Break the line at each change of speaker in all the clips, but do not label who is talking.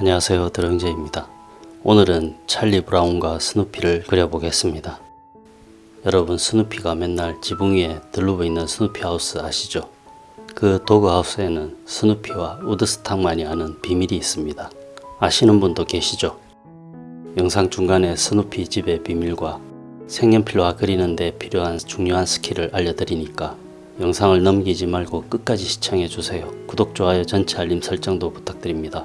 안녕하세요 드렁제입니다. 오늘은 찰리 브라운과 스누피를 그려보겠습니다. 여러분 스누피가 맨날 지붕 위에 드러누워 있는 스누피 하우스 아시죠? 그 dog house에는 스누피와 우드스탁만이 아는 비밀이 있습니다. 아시는 분도 계시죠? 영상 중간에 스누피 집의 비밀과 색연필화 그리는데 필요한 중요한 스킬을 알려드리니까 영상을 넘기지 말고 끝까지 시청해주세요. 구독, 좋아요, 전체 알림 설정도 부탁드립니다.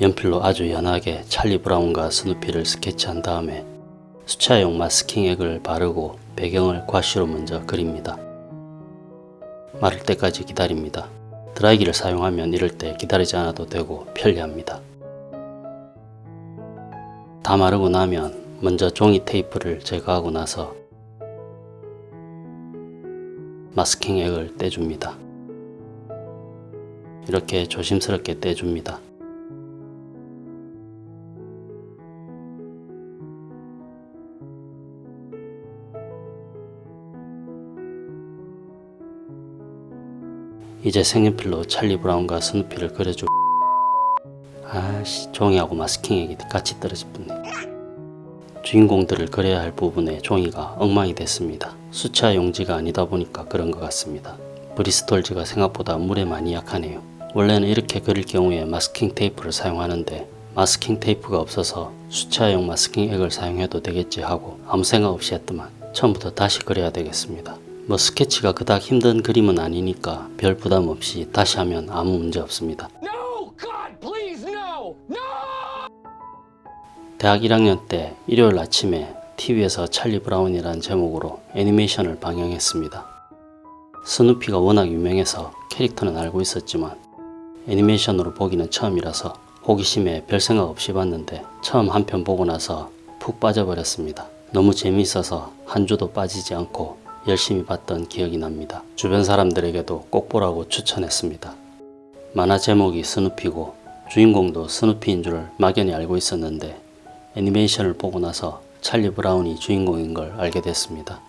연필로 아주 연하게 찰리 브라운과 스누피를 스케치한 다음에 수차용 마스킹액을 바르고 배경을 과쉬로 먼저 그립니다. 마를 때까지 기다립니다. 드라이기를 사용하면 이럴 때 기다리지 않아도 되고 편리합니다. 다 마르고 나면 먼저 종이 테이프를 제거하고 나서 마스킹액을 떼줍니다. 이렇게 조심스럽게 떼줍니다. 이제 색연필로 찰리 브라운과 스누피를 그려주 아씨 종이하고 마스킹액이 같이 떨어질 뻔네 주인공들을 그려야 할 부분에 종이가 엉망이 됐습니다. 수차 용지가 아니다 보니까 그런 것 같습니다. 브리스톨지가 생각보다 물에 많이 약하네요. 원래는 이렇게 그릴 경우에 마스킹 테이프를 사용하는데 마스킹 테이프가 없어서 수채용 마스킹액을 사용해도 되겠지 하고 아무 생각 없이 했더만 처음부터 다시 그려야 되겠습니다 뭐 스케치가 그닥 힘든 그림은 아니니까 별 부담 없이 다시 하면 아무 문제 없습니다.
No! God, please, no! No!
대학 1학년 때 일요일 아침에 TV에서 찰리 브라운이라는 제목으로 애니메이션을 방영했습니다. 스누피가 워낙 유명해서 캐릭터는 알고 있었지만 애니메이션으로 보기는 처음이라서 호기심에 별 생각 없이 봤는데 처음 한 편 보고 나서 푹 빠져버렸습니다. 너무 재미있어서 한 주도 빠지지 않고 열심히 봤던 기억이 납니다. 주변 사람들에게도 꼭 보라고 추천했습니다. 만화 제목이 스누피고 주인공도 스누피인 줄 막연히 알고 있었는데 애니메이션을 보고 나서 찰리 브라운이 주인공인 걸 알게 됐습니다.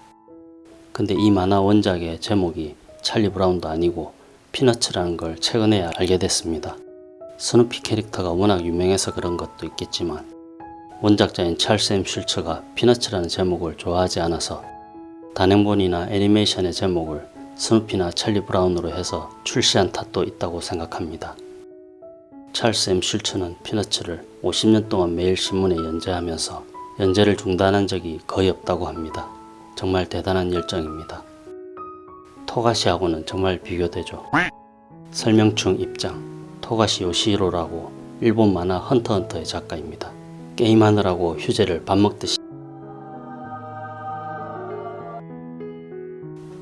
근데 이 만화 원작의 제목이 찰리 브라운도 아니고 피너츠라는 걸 최근에 알게 됐습니다. 스누피 캐릭터가 워낙 유명해서 그런 것도 있겠지만 원작자인 찰스 엠 슐츠가 피너츠라는 제목을 좋아하지 않아서 단행본이나 애니메이션의 제목을 스누피나 찰리 브라운으로 해서 출시한 탓도 있다고 생각합니다. 찰스 M 슐츠는 피너츠를 50년 동안 매일 신문에 연재하면서 연재를 중단한 적이 거의 없다고 합니다. 정말 대단한 열정입니다. 토가시하고는 정말 비교되죠. 설명충 입장 토가시 요시히로라고 일본 만화 헌터헌터의 작가입니다. 게임하느라고 휴재를 밥 먹듯이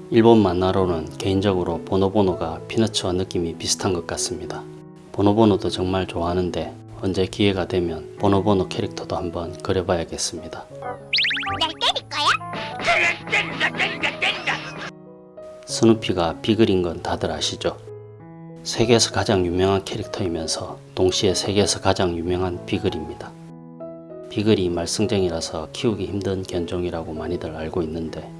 일본 만화로는 개인적으로 보노보노가 피너츠와 느낌이 비슷한 것 같습니다. 보노보노도 정말 좋아하는데 언제 기회가 되면 보노보노 캐릭터도 한번 그려봐야겠습니다. 스누피가 비글인 건 다들 아시죠? 세계에서 가장 유명한 캐릭터이면서 동시에 세계에서 가장 유명한 비글입니다. 비글이 말썽쟁이라서 키우기 힘든 견종이라고 많이들 알고 있는데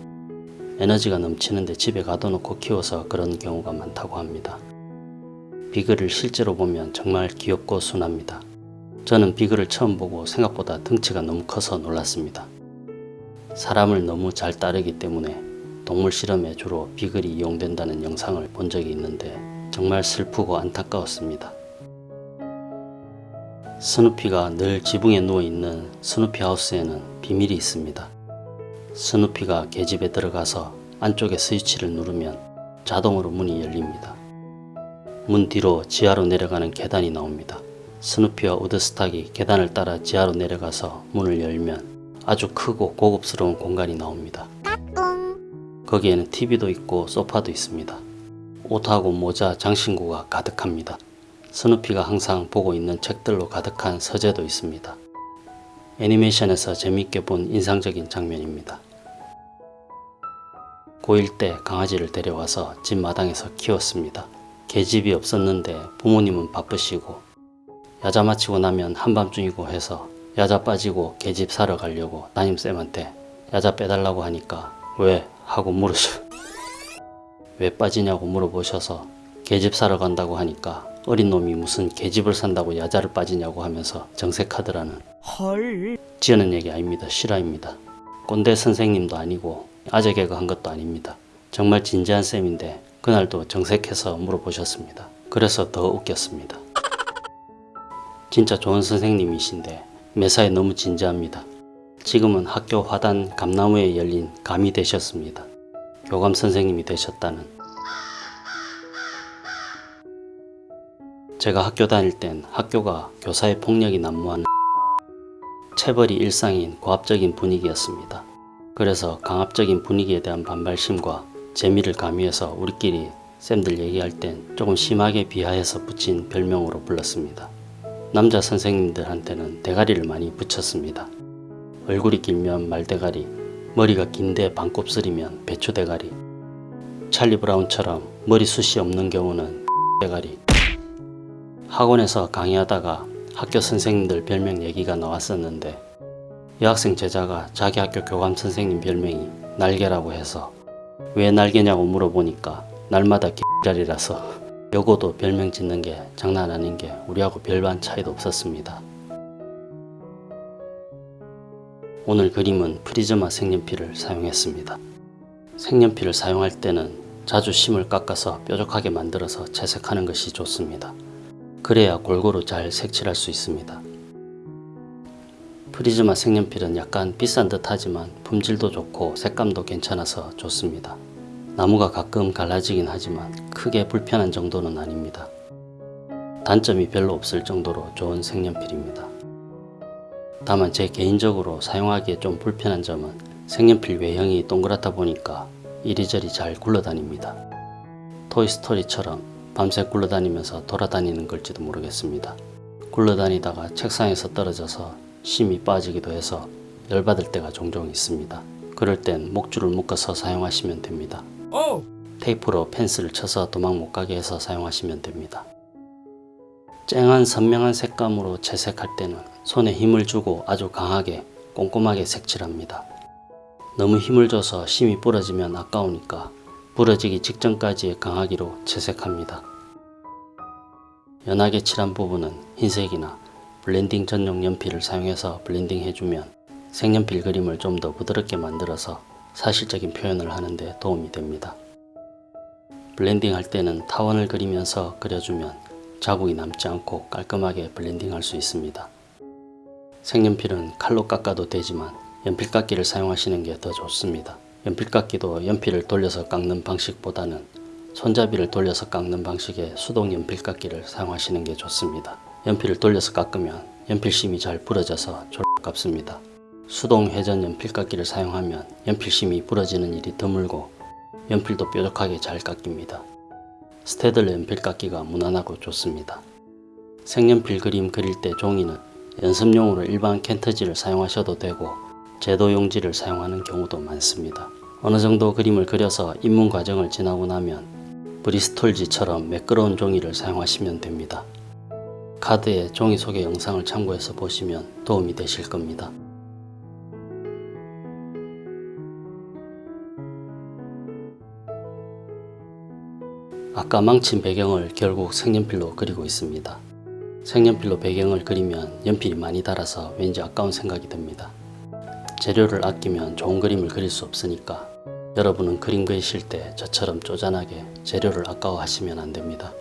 에너지가 넘치는데 집에 가둬놓고 키워서 그런 경우가 많다고 합니다. 비글을 실제로 보면 정말 귀엽고 순합니다. 저는 비글을 처음 보고 생각보다 덩치가 너무 커서 놀랐습니다. 사람을 너무 잘 따르기 때문에 동물 실험에 주로 비글이 이용된다는 영상을 본 적이 있는데 정말 슬프고 안타까웠습니다. 스누피가 늘 지붕에 누워있는 스누피 하우스에는 비밀이 있습니다. 스누피가 계집에 들어가서 안쪽에 스위치를 누르면 자동으로 문이 열립니다. 문 뒤로 지하로 내려가는 계단이 나옵니다. 스누피와 우드스탁이 계단을 따라 지하로 내려가서 문을 열면 아주 크고 고급스러운 공간이 나옵니다. 거기에는 TV도 있고 소파도 있습니다. 옷하고 모자, 장신구가 가득합니다. 스누피가 항상 보고 있는 책들로 가득한 서재도 있습니다. 애니메이션에서 재밌게 본 인상적인 장면입니다. 고1 때 강아지를 데려와서 집 마당에서 키웠습니다. 개집이 없었는데 부모님은 바쁘시고 야자 마치고 나면 한밤중이고 해서 야자 빠지고 개집 사러 가려고 담임쌤한테 야자 빼달라고 하니까 왜? 하고 물으셔 왜 빠지냐고 물어보셔서 계집 사러 간다고 하니까 어린 놈이 무슨 계집을 산다고 야자를 빠지냐고 하면서 정색하더라는
헐.
지어낸 얘기 아닙니다. 실화입니다. 꼰대 선생님도 아니고 아재 개그 한 것도 아닙니다. 정말 진지한 쌤인데 그날도 정색해서 물어보셨습니다. 그래서 더 웃겼습니다. 진짜 좋은 선생님이신데 매사에 너무 진지합니다. 지금은 학교 화단 감나무에 열린 감이 되셨습니다. 교감 선생님이 되셨다는 제가 학교 다닐 땐 학교가 교사의 폭력이 난무하는 체벌이 일상인 고압적인 분위기였습니다. 그래서 강압적인 분위기에 대한 반발심과 재미를 가미해서 우리끼리 쌤들 얘기할 땐 조금 심하게 비하해서 붙인 별명으로 불렀습니다. 남자 선생님들한테는 대가리를 많이 붙였습니다. 얼굴이 길면 말대가리, 머리가 긴데 반곱슬이면 배추대가리, 찰리 브라운처럼 머리숱이 없는 경우는 대가리. 학원에서 강의하다가 학교 선생님들 별명 얘기가 나왔었는데 여학생 제자가 자기 학교 교감 선생님 별명이 날개라고 해서 왜 날개냐고 물어보니까 날마다 개자리라서 여고도 별명 짓는 게 장난 아닌 게 우리하고 별반 차이도 없었습니다. 오늘 그림은 프리즈마 색연필을 사용했습니다. 색연필을 사용할 때는 자주 심을 깎아서 뾰족하게 만들어서 채색하는 것이 좋습니다. 그래야 골고루 잘 색칠할 수 있습니다. 프리즈마 색연필은 약간 비싼 듯 하지만 품질도 좋고 색감도 괜찮아서 좋습니다. 나무가 가끔 갈라지긴 하지만 크게 불편한 정도는 아닙니다. 단점이 별로 없을 정도로 좋은 색연필입니다. 다만 제 개인적으로 사용하기에 좀 불편한 점은 색연필 외형이 동그랗다 보니까 이리저리 잘 굴러다닙니다. 토이스토리처럼 밤새 굴러다니면서 돌아다니는 걸지도 모르겠습니다. 굴러다니다가 책상에서 떨어져서 심이 빠지기도 해서 열받을 때가 종종 있습니다. 그럴 땐 목줄을 묶어서 사용하시면 됩니다.
오.
테이프로 펜슬을 쳐서 도망 못 가게 해서 사용하시면 됩니다. 쨍한 선명한 색감으로 채색할 때는 손에 힘을 주고 아주 강하게 꼼꼼하게 색칠합니다. 너무 힘을 줘서 심이 부러지면 아까우니까 부러지기 직전까지의 강하기로 채색합니다. 연하게 칠한 부분은 흰색이나 블렌딩 전용 연필을 사용해서 블렌딩 해주면 색연필 그림을 좀 더 부드럽게 만들어서 사실적인 표현을 하는데 도움이 됩니다. 블렌딩 할 때는 타원을 그리면서 그려주면 자국이 남지 않고 깔끔하게 블렌딩 할 수 있습니다. 색연필은 칼로 깎아도 되지만 연필깎이를 사용하시는 게 더 좋습니다. 연필깎이도 연필을 돌려서 깎는 방식보다는 손잡이를 돌려서 깎는 방식의 수동 연필깎이를 사용하시는 게 좋습니다. 연필을 돌려서 깎으면 연필심이 잘 부러져서 졸갑습니다. 수동 회전 연필깎이를 사용하면 연필심이 부러지는 일이 드물고 연필도 뾰족하게 잘 깎입니다. 스테들러 연필깎이가 무난하고 좋습니다. 색연필 그림 그릴 때 종이는 연습용으로 일반 캔터지를 사용하셔도 되고 제도 용지를 사용하는 경우도 많습니다. 어느 정도 그림을 그려서 입문 과정을 지나고 나면 브리스톨지처럼 매끄러운 종이를 사용하시면 됩니다. 카드에 종이 소개 영상을 참고해서 보시면 도움이 되실 겁니다. 아까 망친 배경을 결국 색연필로 그리고 있습니다. 색연필로 배경을 그리면 연필이 많이 닳아서 왠지 아까운 생각이 듭니다. 재료를 아끼면 좋은 그림을 그릴 수 없으니까 여러분은 그림 그리실 때 저처럼 쪼잔하게 재료를 아까워하시면 안 됩니다.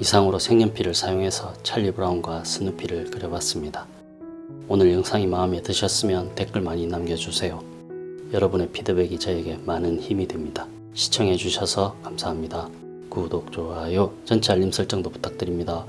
이상으로 색연필을 사용해서 찰리 브라운과 스누피를 그려봤습니다. 오늘 영상이 마음에 드셨으면 댓글 많이 남겨주세요. 여러분의 피드백이 저에게 많은 힘이 됩니다. 시청해주셔서 감사합니다. 구독, 좋아요, 전체 알림 설정도 부탁드립니다.